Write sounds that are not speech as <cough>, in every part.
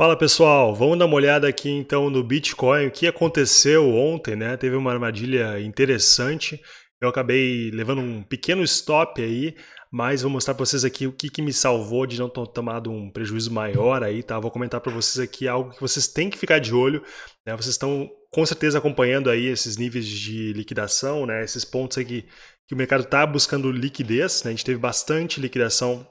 Fala pessoal, vamos dar uma olhada aqui então no Bitcoin, o que aconteceu ontem, né? Teve uma armadilha interessante, eu acabei levando um pequeno stop aí, mas vou mostrar para vocês aqui o que, que me salvou de não ter tomado um prejuízo maior aí, tá? Vou comentar para vocês aqui algo que vocês têm que ficar de olho, né? Vocês estão com certeza acompanhando aí esses níveis de liquidação, né? Esses pontos aqui que o mercado está buscando liquidez, né? A gente teve bastante liquidação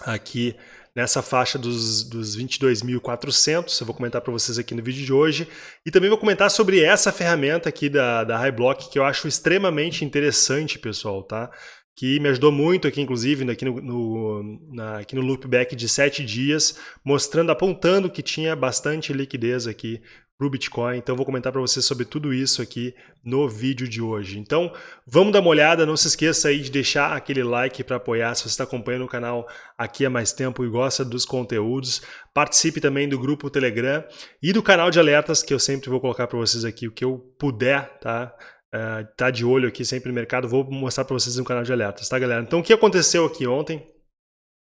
aqui nessa faixa dos, dos 22.400, eu vou comentar para vocês aqui no vídeo de hoje, e também vou comentar sobre essa ferramenta aqui da, da HighBlock, que eu acho extremamente interessante, pessoal, tá? que me ajudou muito aqui, inclusive, aqui no, no, na, aqui no loopback de 7 dias, mostrando, apontando que tinha bastante liquidez aqui para o Bitcoin. Então, vou comentar para vocês sobre tudo isso aqui no vídeo de hoje. Então, vamos dar uma olhada. Não se esqueça aí de deixar aquele like para apoiar se você está acompanhando o canal aqui há mais tempo e gosta dos conteúdos. Participe também do grupo Telegram e do canal de alertas, que eu sempre vou colocar para vocês aqui o que eu puder, tá? Uh, tá de olho aqui sempre no mercado, vou mostrar para vocês no canal de alertas, tá galera? Então o que aconteceu aqui ontem?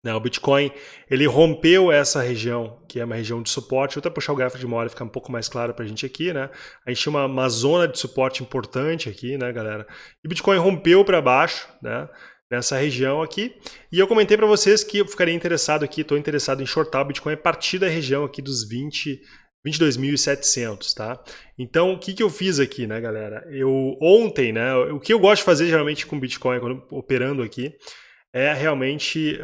Né, o Bitcoin ele rompeu essa região, que é uma região de suporte. Vou até puxar o gráfico de memória ficar um pouco mais claro para a gente aqui. Né? A gente tinha uma, uma, zona de suporte importante aqui, né, galera? E o Bitcoin rompeu para baixo, né? nessa região aqui. E eu comentei para vocês que eu ficaria interessado aqui, estou interessado em shortar o Bitcoin a partir da região aqui dos 20, 22.700, tá? Então, o que, que eu fiz aqui, né, galera? Eu ontem, né, o que eu gosto de fazer geralmente com Bitcoin, quando operando aqui, é realmente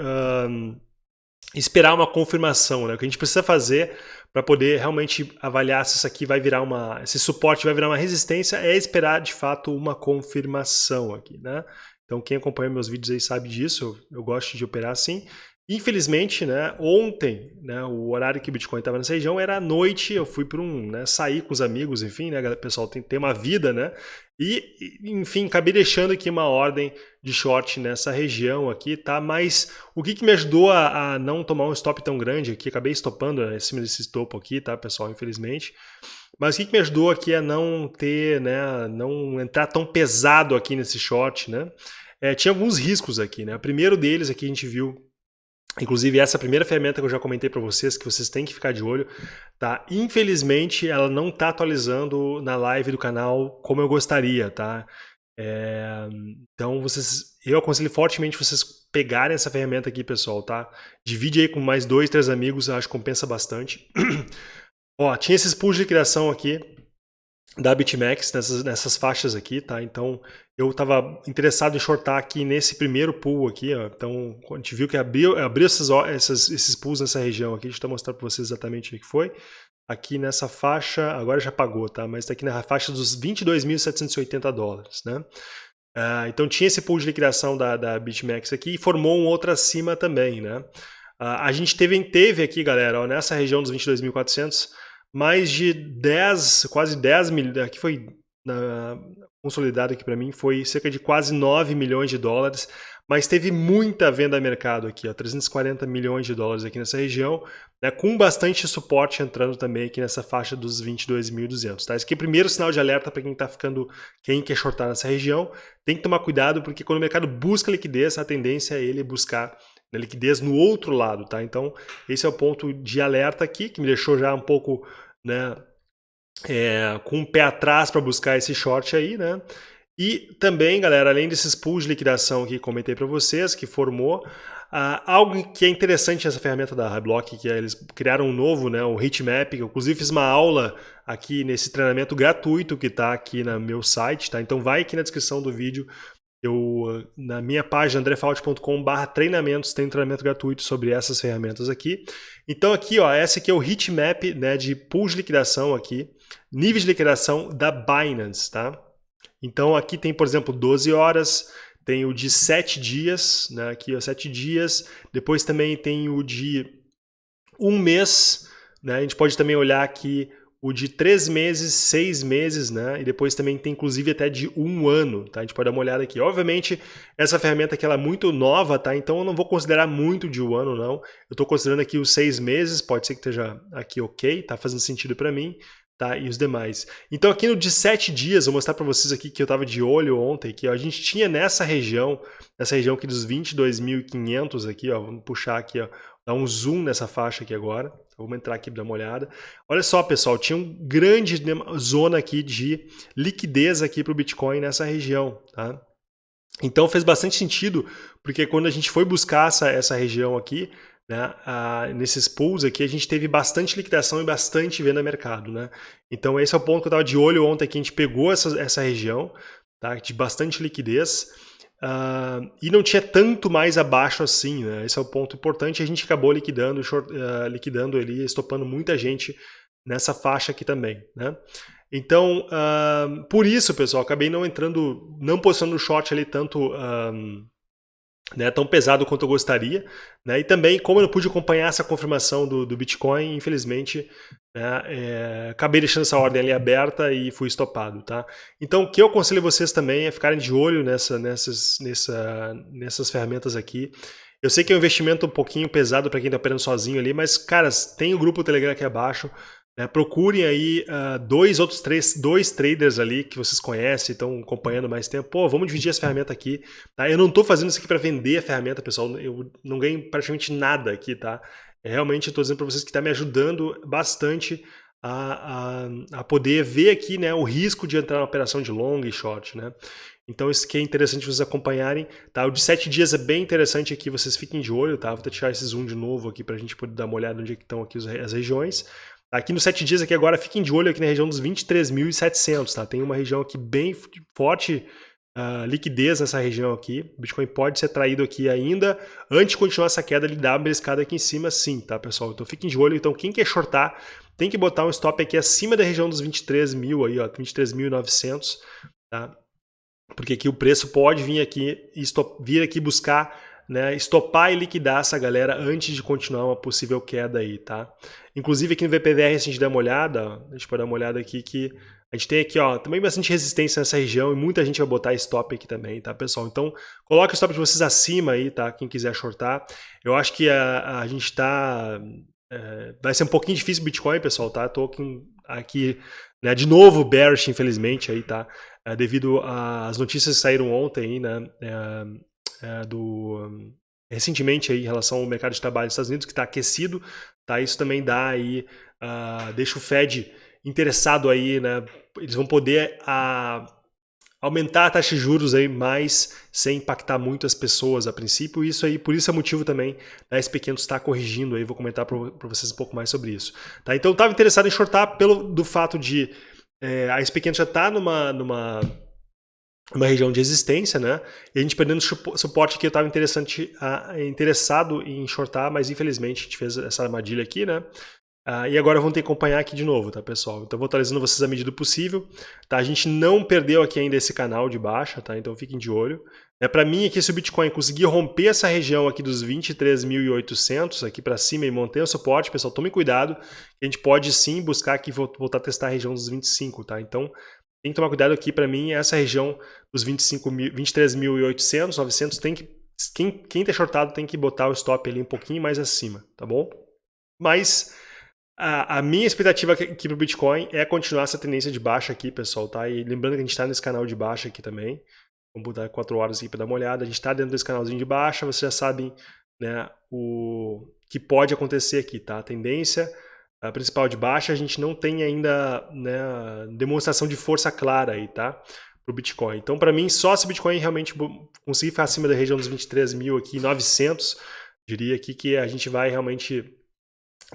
esperar uma confirmação, né? O que a gente precisa fazer para poder realmente avaliar se isso aqui vai virar uma, esse suporte vai virar uma resistência, é esperar de fato uma confirmação aqui, né? Então quem acompanha meus vídeos aí sabe disso, eu gosto de operar assim. Infelizmente, né, ontem, né, o horário que o Bitcoin estava nessa região era à noite, eu fui para um, né, sair com os amigos, enfim, né, o pessoal tem, tem uma vida, né, e, enfim, acabei deixando aqui uma ordem de short nessa região aqui, tá, mas o que, que me ajudou a, a não tomar um stop tão grande aqui, acabei estopando né, em cima desse topo aqui, tá, pessoal, infelizmente, mas o que, que me ajudou aqui a não ter, né, não entrar tão pesado aqui nesse short, né, é, tinha alguns riscos aqui, né, o primeiro deles aqui a gente viu Inclusive, essa primeira ferramenta que eu já comentei para vocês, que vocês têm que ficar de olho, tá? Infelizmente, ela não está atualizando na live do canal como eu gostaria, tá? É... Então, vocês, eu aconselho fortemente vocês pegarem essa ferramenta aqui, pessoal, tá? Divide aí com mais dois, três amigos, acho que compensa bastante. <clears throat> Ó, tinha esses pools de criação aqui, da BitMEX nessas, nessas faixas aqui, tá? Então eu estava interessado em shortar aqui nesse primeiro pool aqui, ó. Então a gente viu que abriu, abriu essas, essas, esses pools nessa região aqui, deixa eu mostrar para vocês exatamente o que foi. Aqui nessa faixa, agora já pagou, tá? Mas está aqui na faixa dos 22.780 dólares, né? Uh, então tinha esse pool de liquidação da, da BitMEX aqui e formou um outro acima também, né? Uh, a gente teve, teve aqui, galera, ó, nessa região dos 22.400 mais de 10, quase 10 milhões, aqui foi na, consolidado aqui para mim, foi cerca de quase 9 milhões de dólares, mas teve muita venda a mercado aqui, ó, 340 milhões de dólares aqui nessa região, né, com bastante suporte entrando também aqui nessa faixa dos 22.200. Tá? Esse aqui é o primeiro sinal de alerta para quem está ficando, quem quer shortar nessa região, tem que tomar cuidado porque quando o mercado busca liquidez, a tendência é ele buscar né, liquidez no outro lado, tá? Então, esse é o ponto de alerta aqui, que me deixou já um pouco né, é, com o pé atrás para buscar esse short aí, né? E também, galera, além desses pools de liquidação que comentei para vocês, que formou, uh, algo que é interessante nessa ferramenta da Highblock, que é, eles criaram um novo, né, o Heatmap, que eu inclusive fiz uma aula aqui nesse treinamento gratuito que está aqui no meu site, tá? Então vai aqui na descrição do vídeo, eu, na minha página andrefault.com.br treinamentos, tem treinamento gratuito sobre essas ferramentas aqui. Então aqui, ó, essa aqui é o heatmap né, de pools de liquidação aqui, níveis de liquidação da Binance, tá? Então aqui tem, por exemplo, 12 horas, tem o de 7 dias, né, aqui ó, 7 dias, depois também tem o de um mês, né, a gente pode também olhar aqui o de três meses, seis meses, né? E depois também tem inclusive até de um ano, tá? A gente pode dar uma olhada aqui. Obviamente, essa ferramenta aqui ela é muito nova, tá? Então eu não vou considerar muito de um ano, não. Eu estou considerando aqui os seis meses, pode ser que esteja aqui ok, tá fazendo sentido para mim. Tá, e os demais. Então aqui no de sete dias, vou mostrar para vocês aqui que eu estava de olho ontem, que ó, a gente tinha nessa região, nessa região aqui dos 22.500 aqui, ó, vamos puxar aqui ó, dar um zoom nessa faixa aqui agora. Vamos entrar aqui para dar uma olhada. Olha só, pessoal, tinha uma grande zona aqui de liquidez aqui para o Bitcoin nessa região. Tá? Então fez bastante sentido, porque quando a gente foi buscar essa, essa região aqui, né, a, nesses pools aqui, a gente teve bastante liquidação e bastante venda mercado. Né? Então esse é o ponto que eu estava de olho ontem, que a gente pegou essa, essa região tá, de bastante liquidez, Uh, e não tinha tanto mais abaixo assim, né? Esse é o ponto importante. A gente acabou liquidando, short, uh, liquidando ali, estopando muita gente nessa faixa aqui também, né? Então, uh, por isso, pessoal, acabei não entrando, não posicionando short ali tanto né, tão pesado quanto eu gostaria. Né, e também, como eu não pude acompanhar essa confirmação do, do Bitcoin, infelizmente, né, é, acabei deixando essa ordem ali aberta e fui estopado. Tá? Então, o que eu aconselho vocês também é ficarem de olho nessa, nessas, nessa, nessas ferramentas aqui. Eu sei que é um investimento um pouquinho pesado para quem está operando sozinho ali, mas, caras, tem o grupo Telegram aqui abaixo. Né? Procurem aí uh, dois outros três, dois traders ali que vocês conhecem, estão acompanhando mais tempo. Pô, vamos dividir essa ferramenta aqui. Tá? Eu não estou fazendo isso aqui para vender a ferramenta, pessoal. Eu não ganho praticamente nada aqui, tá? É, realmente estou dizendo para vocês que está me ajudando bastante a, a, a, poder ver aqui né, o risco de entrar na operação de long e short. Né? Então isso que é interessante vocês acompanharem. Tá? O de 7 dias é bem interessante aqui, vocês fiquem de olho. Tá? Vou tirar esse zoom de novo aqui para a gente poder dar uma olhada onde é estão aqui as regiões. Aqui nos 7 dias aqui agora, fiquem de olho aqui na região dos 23.700, tá? Tem uma região aqui bem forte uh, liquidez nessa região aqui. O Bitcoin pode ser traído aqui ainda. Antes de continuar essa queda, ele dá uma beliscada aqui em cima sim, tá, pessoal? Então fiquem de olho. Então quem quer shortar, tem que botar um stop aqui acima da região dos 23.000 mil aí, ó, 23.900, tá? Porque aqui o preço pode vir aqui, vir aqui buscar né, estopar e liquidar essa galera antes de continuar uma possível queda aí, tá? Inclusive aqui no VPVR, se a gente der uma olhada, a gente pode dar uma olhada aqui que a gente tem aqui, ó, também bastante resistência nessa região e muita gente vai botar stop aqui também, tá, pessoal? Então, coloque o stop de vocês acima aí, tá? Quem quiser shortar. Eu acho que a, a gente tá... É, vai ser um pouquinho difícil o Bitcoin, pessoal, tá? Tô aqui, aqui né, de novo bearish, infelizmente, aí, tá? É, devido às notícias que saíram ontem aí, né? É, é, do recentemente aí em relação ao mercado de trabalho nos Estados Unidos que está aquecido, tá? Isso também dá aí uh, deixa o Fed interessado aí, né? Eles vão poder uh, aumentar a taxa de juros aí mais sem impactar muito as pessoas a princípio. Isso aí, por isso é motivo também da SP500 estar corrigindo aí. Vou comentar para vocês um pouco mais sobre isso. Tá? Então eu estava interessado em shortar pelo do fato de é, a SP500 já está numa numa uma região de existência, né? E a gente perdendo suporte que eu estava interessante, interessado em shortar, mas infelizmente a gente fez essa armadilha aqui, né? Uh, e agora vamos ter que acompanhar aqui de novo, tá, pessoal? Então vou atualizando vocês à medida do possível. Tá? A gente não perdeu aqui ainda esse canal de baixa, tá? Então fiquem de olho. É, para mim aqui, se o Bitcoin conseguir romper essa região aqui dos 23.800 aqui para cima e manter o suporte, pessoal, tome cuidado. A gente pode sim buscar aqui voltar a testar a região dos 25, tá? Então tem que tomar cuidado aqui, para mim, essa região dos 23.800, 900, tem que, quem, quem tá shortado tem que botar o stop ali um pouquinho mais acima, tá bom? Mas a, a minha expectativa aqui para o Bitcoin é continuar essa tendência de baixa aqui, pessoal, tá? E lembrando que a gente está nesse canal de baixa aqui também, vamos botar 4 horas aqui para dar uma olhada, a gente está dentro desse canalzinho de baixa, vocês já sabem né, o que pode acontecer aqui, tá? A tendência a principal de baixa, a gente não tem ainda né, demonstração de força clara aí, tá? Para o Bitcoin. Então, para mim, só se o Bitcoin realmente conseguir ficar acima da região dos 23 mil aqui, 900, diria aqui que a gente vai realmente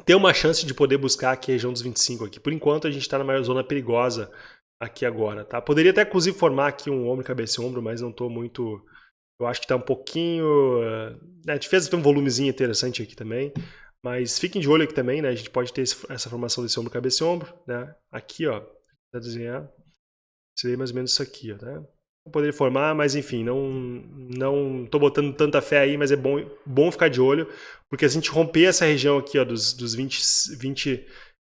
ter uma chance de poder buscar aqui a região dos 25 aqui. Por enquanto, a gente está numa zona perigosa aqui agora, tá? Poderia até, inclusive, formar aqui um ombro, cabeça e ombro, mas não estou muito... Eu acho que está um pouquinho... Né, a gente fez um volumezinho interessante aqui também. Mas fiquem de olho aqui também, né? A gente pode ter essa formação desse ombro, cabeça e ombro, né? Aqui, ó, para desenhar, seria mais ou menos isso aqui, ó, né? Poderia formar, mas enfim, não não tô botando tanta fé aí, mas é bom, bom ficar de olho, porque se a gente romper essa região aqui, ó, dos, dos 20, 20,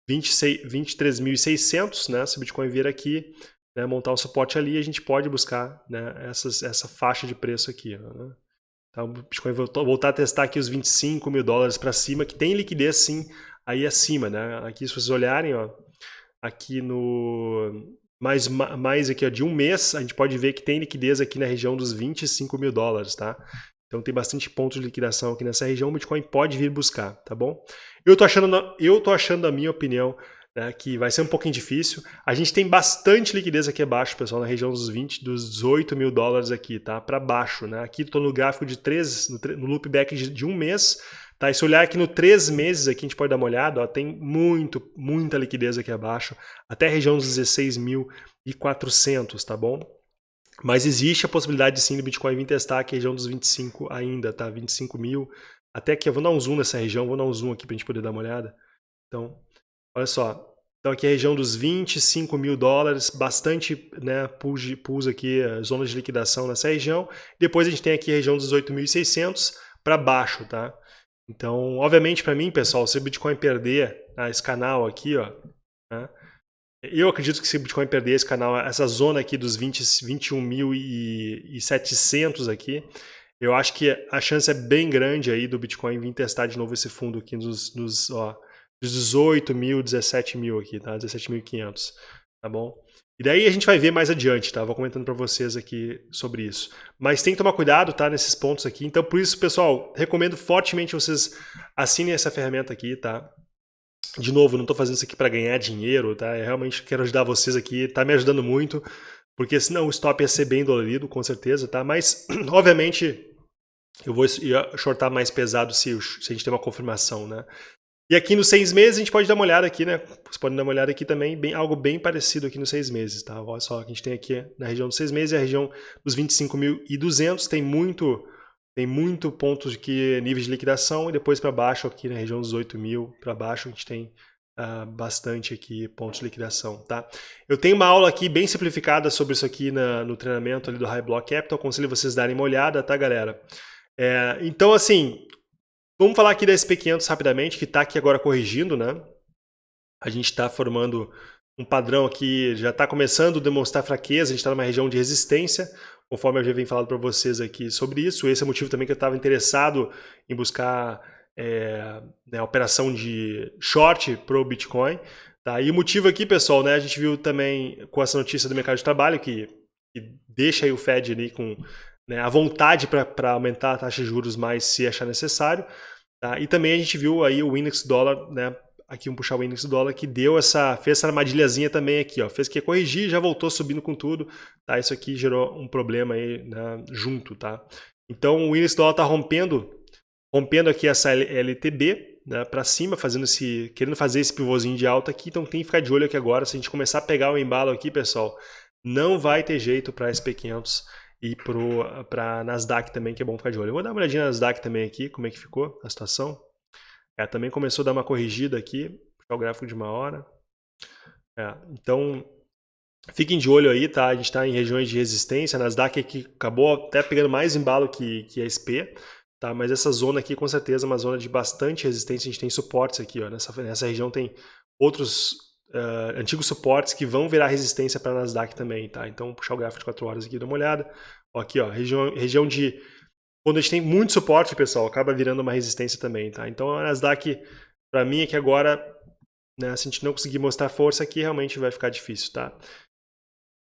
23.600, né? Se o Bitcoin vir aqui, né, montar um suporte ali, a gente pode buscar né, essas, essa faixa de preço aqui, ó, né? Tá, o Bitcoin voltou, voltar a testar aqui os 25 mil dólares para cima, que tem liquidez sim aí acima, né? Aqui se vocês olharem, ó, aqui no mais, mais aqui ó, de um mês, a gente pode ver que tem liquidez aqui na região dos 25 mil dólares, tá? Então tem bastante pontos de liquidação aqui nessa região, o Bitcoin pode vir buscar, tá bom? Eu tô achando, eu tô achando a minha opinião né, que vai ser um pouquinho difícil. A gente tem bastante liquidez aqui abaixo, pessoal, na região dos 20, dos 18 mil dólares aqui, tá? Para baixo, né? Aqui estou no gráfico de 3, no, no loopback de, de, um mês, tá? E se olhar aqui no 3 meses aqui, a gente pode dar uma olhada, ó, tem muito, muita liquidez aqui abaixo, até a região dos 16.400, tá bom? Mas existe a possibilidade sim do Bitcoin vir testar aqui a região dos 25 ainda, tá? 25 mil. Até aqui, eu vou dar um zoom nessa região, vou dar um zoom aqui para a gente poder dar uma olhada. Então, Olha só, então aqui é a região dos 25 mil dólares, bastante né, pools, aqui, eh, zonas de liquidação nessa região. Depois a gente tem aqui a região dos 8.600 para baixo, tá? Então, obviamente para mim, pessoal, se o Bitcoin perder ah, esse canal aqui, ó, né, eu acredito que se o Bitcoin perder esse canal, essa zona aqui dos 20, 21.700 aqui, eu acho que a chance é bem grande aí do Bitcoin vir testar de novo esse fundo aqui nos, nos ó, 18 mil, 17 mil aqui, tá? 17.500, tá bom? E daí a gente vai ver mais adiante, tá? Vou comentando para vocês aqui sobre isso. Mas tem que tomar cuidado, tá? Nesses pontos aqui. Então, por isso, pessoal, recomendo fortemente vocês assinem essa ferramenta aqui, tá? De novo, não estou fazendo isso aqui para ganhar dinheiro, tá? Eu realmente quero ajudar vocês aqui, tá me ajudando muito, porque senão o stop ia ser bem dolorido, com certeza, tá? Mas, <clears throat> obviamente, eu vou shortar mais pesado se, se a gente tem uma confirmação, né? E aqui nos seis meses a gente pode dar uma olhada aqui, né? Vocês podem dar uma olhada aqui também, bem, algo bem parecido aqui nos seis meses, tá? Olha só, a gente tem aqui na região dos seis meses, a região dos 25.200, tem muito tem muito pontos de que níveis de liquidação e depois para baixo aqui na região dos 8 mil para baixo a gente tem uh, bastante aqui pontos de liquidação, tá? Eu tenho uma aula aqui bem simplificada sobre isso aqui na, no treinamento ali do High Block Capital, aconselho vocês darem uma olhada, tá galera? É, então assim, Vamos falar aqui da SP500 rapidamente, que está aqui agora corrigindo, né? A gente está formando um padrão aqui, já está começando a demonstrar fraqueza, a gente está numa região de resistência, conforme eu já venho falando para vocês aqui sobre isso. Esse é o motivo também que eu estava interessado em buscar é, né, operação de short para o Bitcoin. Tá? E o motivo aqui, pessoal, né, a gente viu também com essa notícia do mercado de trabalho, que, que deixa o Fed ali com né, a vontade para aumentar a taxa de juros mais se achar necessário. Tá? E também a gente viu aí o index dólar, né? Aqui um puxar o index dólar que deu essa, fez essa armadilhazinha também aqui, ó. Fez que ia corrigir, já voltou subindo com tudo, tá? Isso aqui gerou um problema aí, né, junto, tá? Então o índice dólar tá rompendo, rompendo aqui essa LTB, né, para cima, fazendo esse, querendo fazer esse pivôzinho de alta aqui, então tem que ficar de olho aqui agora, se a gente começar a pegar o embalo aqui, pessoal, não vai ter jeito para SP500 e para Nasdaq também, que é bom ficar de olho. Eu vou dar uma olhadinha na Nasdaq também aqui, como é que ficou a situação. É, também começou a dar uma corrigida aqui, puxar o gráfico de uma hora. É, então, fiquem de olho aí, tá? A gente está em regiões de resistência, a Nasdaq aqui acabou até pegando mais embalo que, que a SP, tá? Mas essa zona aqui, com certeza, é uma zona de bastante resistência, a gente tem suportes aqui, ó. Nessa, nessa região tem outros uh, antigos suportes que vão virar resistência para a Nasdaq também, tá? Então, puxar o gráfico de 4 horas aqui, dá uma olhada. Ó, aqui, ó, região, região de... Quando a gente tem muito suporte, pessoal, acaba virando uma resistência também, tá? Então, a Nasdaq, para mim, é que agora, né, se a gente não conseguir mostrar força aqui, realmente vai ficar difícil, tá?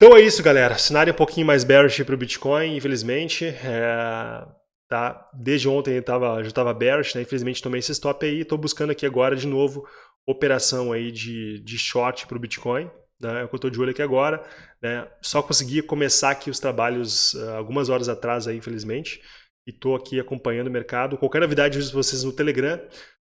Então é isso, galera. Cenário um pouquinho mais bearish para o Bitcoin, infelizmente. É, tá? Desde ontem eu tava, já estava bearish, né? Infelizmente tomei esse stop aí. Estou buscando aqui agora de novo operação aí de, de short para o Bitcoin, né, é o que eu estou de olho aqui agora. Né, só consegui começar aqui os trabalhos uh, algumas horas atrás, aí, infelizmente, e estou aqui acompanhando o mercado. Qualquer novidade, eu vocês no Telegram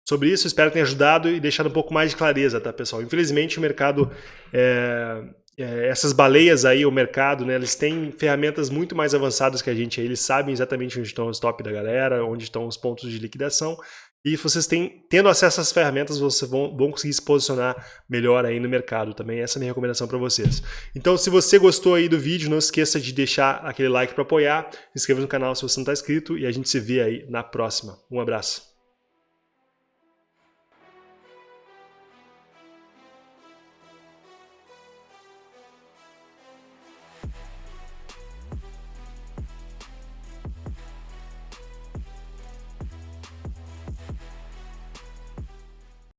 sobre isso. Espero que tenha ajudado e deixado um pouco mais de clareza, tá, pessoal? Infelizmente, o mercado... É, é, essas baleias aí, o mercado, né, eles têm ferramentas muito mais avançadas que a gente. Eles sabem exatamente onde estão os top da galera, onde estão os pontos de liquidação e vocês têm, tendo acesso essas ferramentas, vocês vão, vão conseguir se posicionar melhor aí no mercado também. Essa é a minha recomendação para vocês. Então, se você gostou aí do vídeo, não esqueça de deixar aquele like para apoiar, se inscreva no canal se você não está inscrito e a gente se vê aí na próxima. Um abraço.